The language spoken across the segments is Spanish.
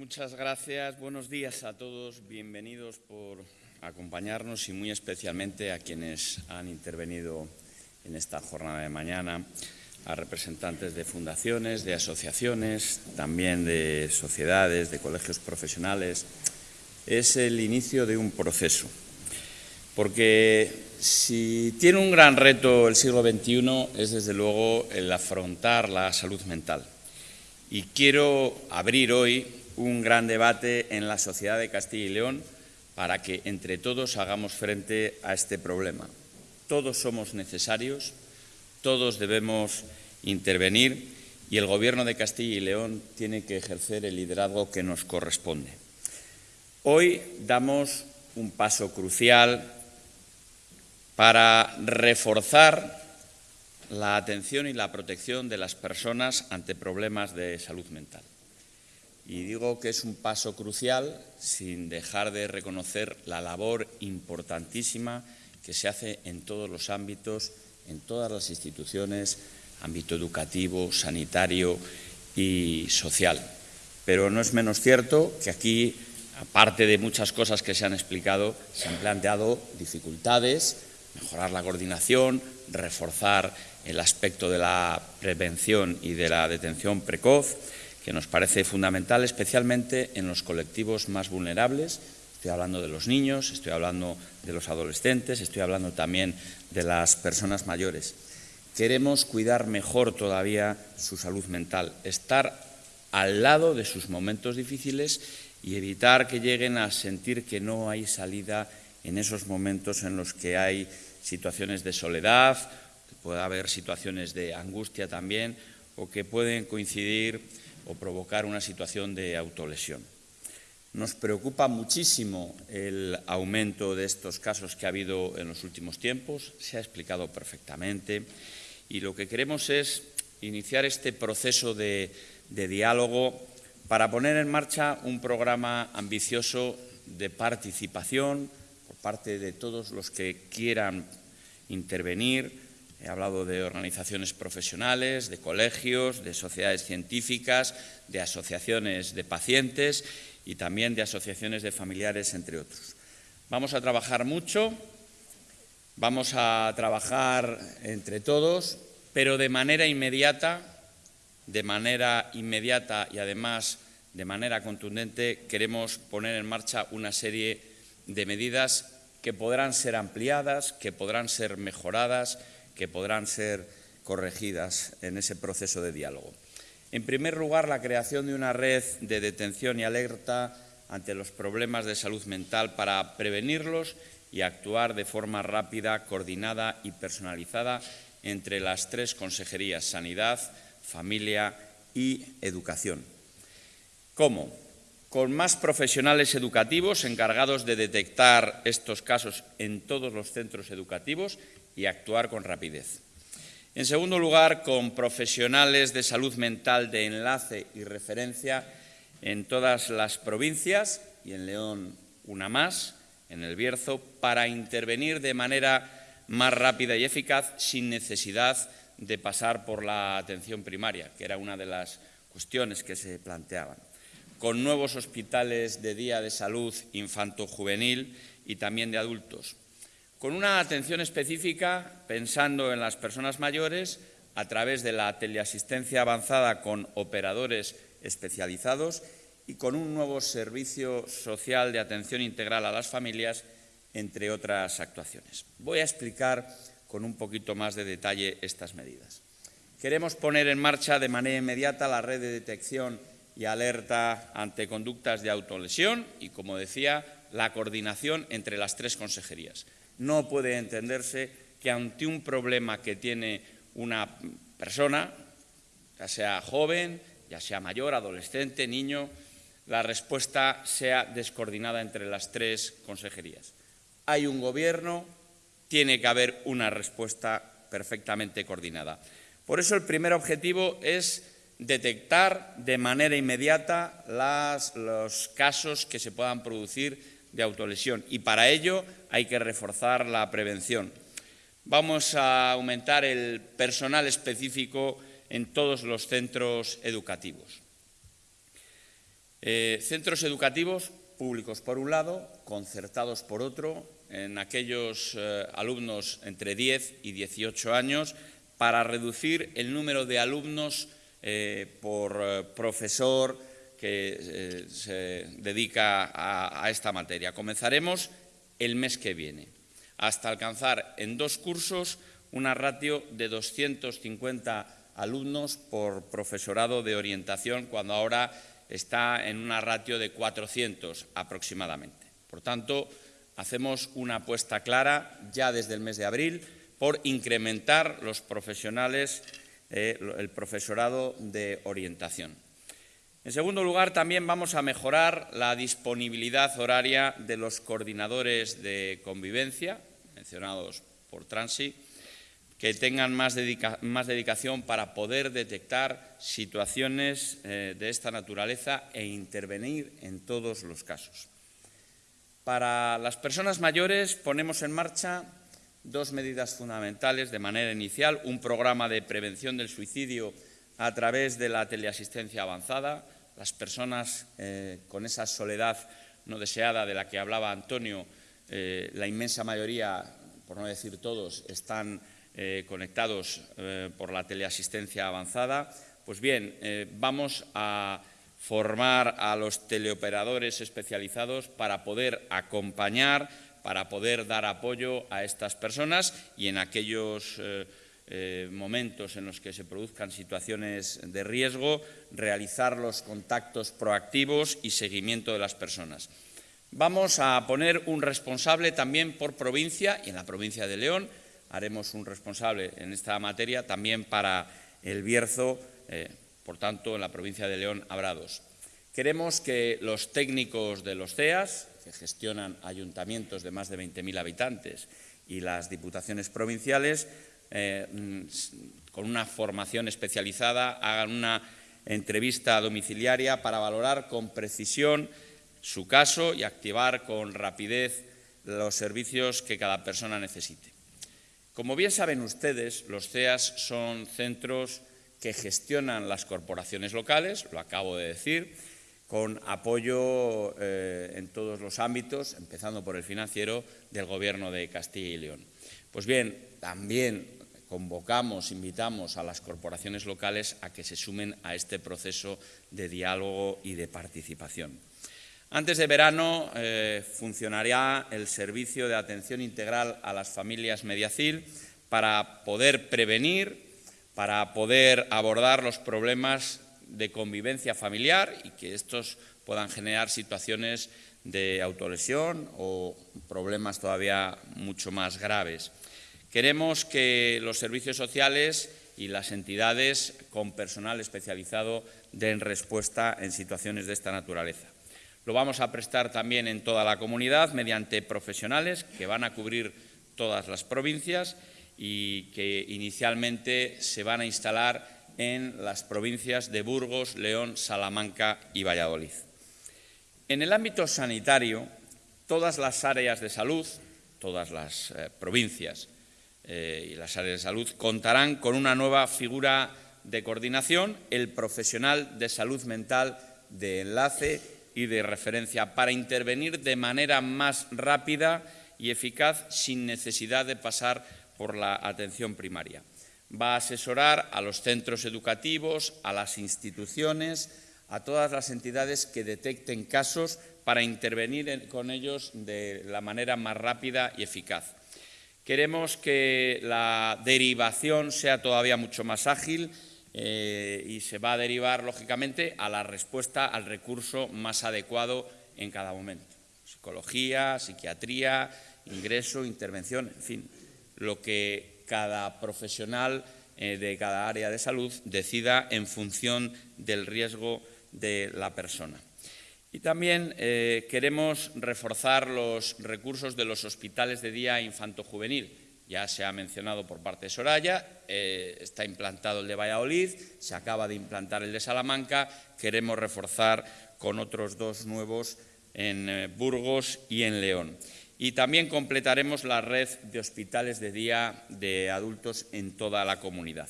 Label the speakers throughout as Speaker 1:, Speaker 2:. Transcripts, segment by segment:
Speaker 1: Muchas gracias. Buenos días a todos. Bienvenidos por acompañarnos y muy especialmente a quienes han intervenido en esta jornada de mañana, a representantes de fundaciones, de asociaciones, también de sociedades, de colegios profesionales. Es el inicio de un proceso, porque si tiene un gran reto el siglo XXI es desde luego el afrontar la salud mental. Y quiero abrir hoy un gran debate en la sociedad de Castilla y León para que entre todos hagamos frente a este problema. Todos somos necesarios, todos debemos intervenir y el Gobierno de Castilla y León tiene que ejercer el liderazgo que nos corresponde. Hoy damos un paso crucial para reforzar la atención y la protección de las personas ante problemas de salud mental. Y digo que es un paso crucial sin dejar de reconocer la labor importantísima que se hace en todos los ámbitos, en todas las instituciones, ámbito educativo, sanitario y social. Pero no es menos cierto que aquí, aparte de muchas cosas que se han explicado, se han planteado dificultades, mejorar la coordinación, reforzar el aspecto de la prevención y de la detención precoz, que nos parece fundamental, especialmente en los colectivos más vulnerables. Estoy hablando de los niños, estoy hablando de los adolescentes, estoy hablando también de las personas mayores. Queremos cuidar mejor todavía su salud mental, estar al lado de sus momentos difíciles y evitar que lleguen a sentir que no hay salida en esos momentos en los que hay situaciones de soledad, que puede haber situaciones de angustia también, o que pueden coincidir o provocar una situación de autolesión. Nos preocupa muchísimo el aumento de estos casos que ha habido en los últimos tiempos, se ha explicado perfectamente, y lo que queremos es iniciar este proceso de, diálogo para poner en marcha un programa ambicioso de participación por parte de todos los que quieran intervenir, He hablado de organizaciones profesionales, de colegios, de sociedades científicas, de asociaciones de pacientes y también de asociaciones de familiares, entre otros. Vamos a trabajar mucho, vamos a trabajar entre todos, pero de manera inmediata, de manera inmediata y además de manera contundente queremos poner en marcha una serie de medidas que podrán ser ampliadas, que podrán ser mejoradas, que podrán ser corregidas en ese proceso de diálogo. En primer lugar, la creación de una red de detención y alerta ante los problemas de salud mental para prevenirlos y actuar de forma rápida, coordinada y personalizada entre las tres consejerías, Sanidad, Familia y Educación. ¿Cómo? Con más profesionales educativos encargados de detectar estos casos en todos los centros educativos y actuar con rapidez. En segundo lugar, con profesionales de salud mental de enlace y referencia en todas las provincias y en León una más, en el Bierzo, para intervenir de manera más rápida y eficaz sin necesidad de pasar por la atención primaria, que era una de las cuestiones que se planteaban. Con nuevos hospitales de día de salud infanto-juvenil y también de adultos, con una atención específica pensando en las personas mayores a través de la teleasistencia avanzada con operadores especializados y con un nuevo servicio social de atención integral a las familias, entre otras actuaciones. Voy a explicar con un poquito más de detalle estas medidas. Queremos poner en marcha de manera inmediata la red de detección y alerta ante conductas de autolesión y, como decía, la coordinación entre las tres consejerías. No puede entenderse que ante un problema que tiene una persona, ya sea joven, ya sea mayor, adolescente, niño, la respuesta sea descoordinada entre las tres consejerías. Hay un gobierno, tiene que haber una respuesta perfectamente coordinada. Por eso el primer objetivo es detectar de manera inmediata los casos que se puedan producir de autolesión y para ello hay que reforzar la prevención. Vamos a aumentar el personal específico en todos los centros educativos. Eh, centros educativos públicos por un lado, concertados por otro, en aquellos eh, alumnos entre 10 y 18 años, para reducir el número de alumnos eh, por profesor que se dedica a, a esta materia. Comenzaremos el mes que viene, hasta alcanzar en dos cursos una ratio de 250 alumnos por profesorado de orientación, cuando ahora está en una ratio de 400 aproximadamente. Por tanto, hacemos una apuesta clara ya desde el mes de abril por incrementar los profesionales, eh, el profesorado de orientación. En segundo lugar, también vamos a mejorar la disponibilidad horaria de los coordinadores de convivencia, mencionados por Transi, que tengan más, dedicación para poder detectar situaciones eh, de esta naturaleza e intervenir en todos los casos. Para las personas mayores ponemos en marcha dos medidas fundamentales de manera inicial, un programa de prevención del suicidio a través de la teleasistencia avanzada. Las personas eh, con esa soledad no deseada de la que hablaba Antonio, eh, la inmensa mayoría, por no decir todos, están eh, conectados por la teleasistencia avanzada, pues bien, vamos a formar a los teleoperadores especializados para poder acompañar, para poder dar apoyo a estas personas y en aquellos momentos en los que se produzcan situaciones de riesgo, realizar los contactos proactivos y seguimiento de las personas. Vamos a poner un responsable también por provincia y en la provincia de León haremos un responsable en esta materia, también para el Bierzo, eh, por tanto, en la provincia de León habrá dos. Queremos que los técnicos de los CEAS, que gestionan ayuntamientos de más de 20.000 habitantes, y las diputaciones provinciales, eh, con una formación especializada, hagan una entrevista domiciliaria para valorar con precisión su caso y activar con rapidez los servicios que cada persona necesite. Como bien saben ustedes, los CEAS son centros que gestionan las corporaciones locales, lo acabo de decir, con apoyo eh, en todos los ámbitos, empezando por el financiero del Gobierno de Castilla y León. Pues bien, también convocamos, invitamos a las corporaciones locales a que se sumen a este proceso de diálogo y de participación. Antes de verano eh, funcionará el servicio de atención integral a las familias Mediacil para poder prevenir, para poder abordar los problemas de convivencia familiar y que estos puedan generar situaciones de autolesión o problemas todavía mucho más graves. Queremos que los servicios sociales y las entidades con personal especializado den respuesta en situaciones de esta naturaleza. Lo vamos a prestar también en toda la comunidad mediante profesionales que van a cubrir todas las provincias y que inicialmente se van a instalar en las provincias de Burgos, León, Salamanca y Valladolid. En el ámbito sanitario, todas las áreas de salud, todas las eh, provincias eh, y las áreas de salud contarán con una nueva figura de coordinación, el profesional de salud mental de enlace y de referencia para intervenir de manera más rápida y eficaz sin necesidad de pasar por la atención primaria. Va a asesorar a los centros educativos, a las instituciones, a todas las entidades que detecten casos para intervenir con ellos de la manera más rápida y eficaz. Queremos que la derivación sea todavía mucho más ágil eh, y se va a derivar, lógicamente, a la respuesta al recurso más adecuado en cada momento. Psicología, psiquiatría, ingreso, intervención, en fin, lo que cada profesional eh, de cada área de salud decida en función del riesgo de la persona. Y también eh, queremos reforzar los recursos de los hospitales de día infanto-juvenil ya se ha mencionado por parte de Soraya, eh, está implantado el de Valladolid, se acaba de implantar el de Salamanca, queremos reforzar con otros dos nuevos en Burgos y en León. Y también completaremos la red de hospitales de día de adultos en toda la comunidad.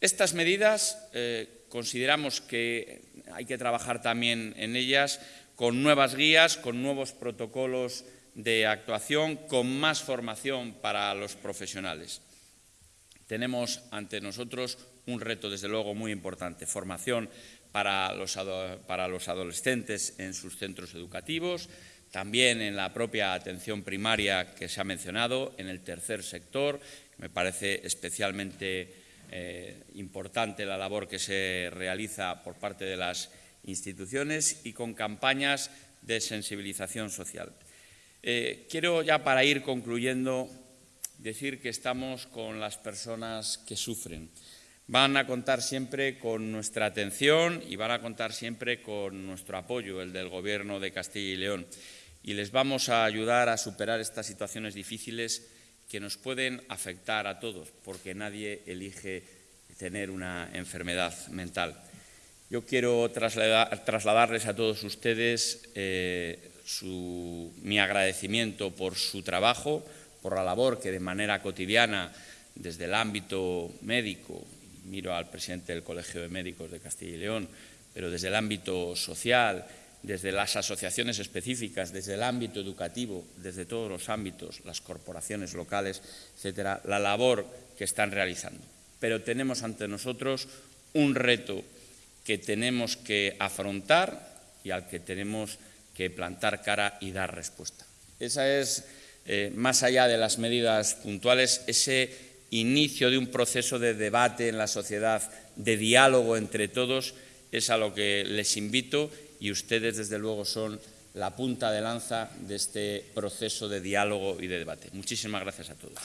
Speaker 1: Estas medidas, eh, consideramos que hay que trabajar también en ellas con nuevas guías, con nuevos protocolos de actuación, con más formación para los profesionales. Tenemos ante nosotros un reto, desde luego, muy importante, formación para los, para los adolescentes en sus centros educativos, también en la propia atención primaria que se ha mencionado, en el tercer sector. Me parece especialmente eh, importante la labor que se realiza por parte de las instituciones y con campañas de sensibilización social. Eh, quiero ya para ir concluyendo decir que estamos con las personas que sufren. Van a contar siempre con nuestra atención y van a contar siempre con nuestro apoyo, el del Gobierno de Castilla y León. Y les vamos a ayudar a superar estas situaciones difíciles que nos pueden afectar a todos, porque nadie elige tener una enfermedad mental. Yo quiero trasladarles a todos ustedes eh, mi agradecimiento por su trabajo, por la labor que de manera cotidiana, desde el ámbito médico, miro al presidente del Colegio de Médicos de Castilla y León, pero desde el ámbito social, desde las asociaciones específicas, desde el ámbito educativo, desde todos los ámbitos, las corporaciones locales, etcétera, la labor que están realizando. Pero tenemos ante nosotros un reto que tenemos que afrontar y al que tenemos que plantar cara y dar respuesta. Esa es, eh, más allá de las medidas puntuales, ese inicio de un proceso de debate en la sociedad, de diálogo entre todos, es a lo que les invito y ustedes, desde luego, son la punta de lanza de este proceso de diálogo y de debate. Muchísimas gracias a todos.